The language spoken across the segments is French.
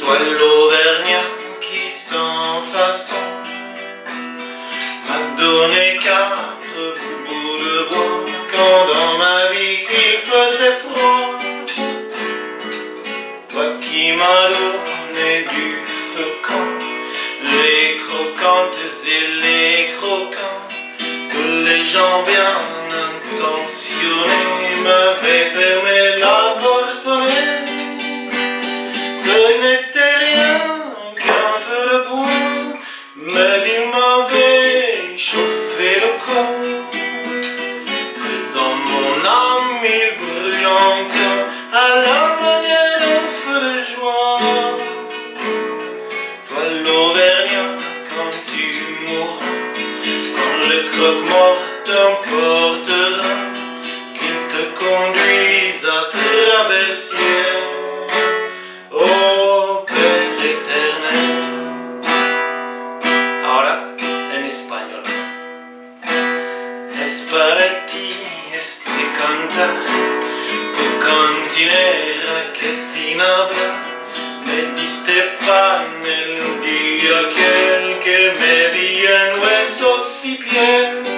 Toi l'Auvergnat qui sans façon m'a donné quatre bouts de bois quand dans ma vie il faisait froid. Toi qui m'as donné du quand les croquantes et les croquants que les gens bien intentionnés corps. Et dans mon âme il brûle encore à la manière feu de joie. Toi l'Auvergnat quand tu mourras, quand le croque-mort t'emportera, qu'il te conduise à travers Es para ti este cantar, tu cantinera que sin hablar me diste pan el día aquel que me vi en huesos y piel.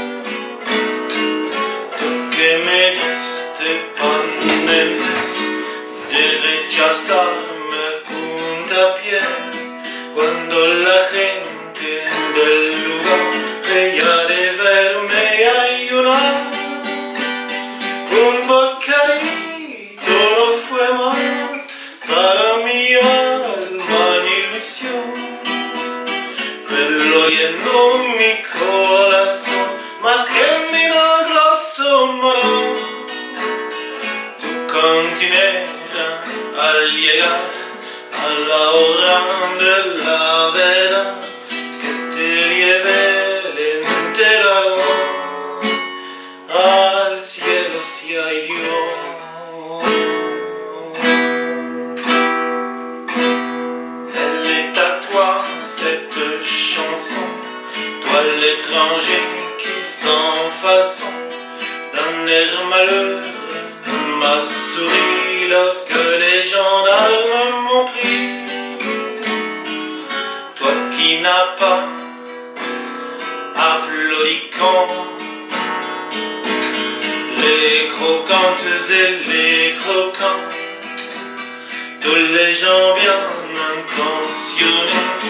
Mi alma ilusión, pero llenó mi corazón más que milagroso maná. Tu cantinera al llegar a la hora de la verdad que te lleve entera al cielo si qui sans façon d'un air malheureux m'a souri lorsque les gendarmes m'ont pris. Toi qui n'as pas applaudi quand les croquantes et les croquants, tous les gens bien intentionnés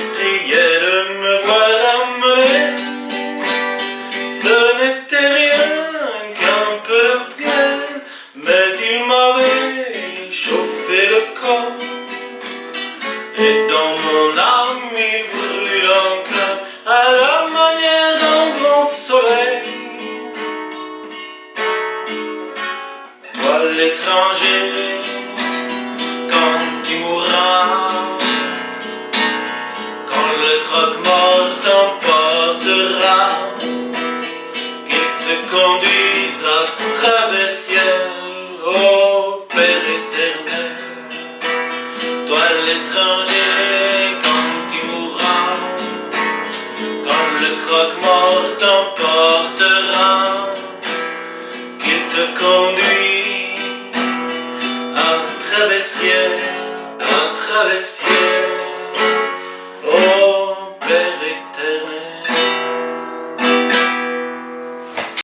Et dans mon âme il brûle encore à la manière d'un grand soleil. Toi l'étranger, le croque-mort t'emportera, qu'il te conduit à travers ciel, à travers ciel.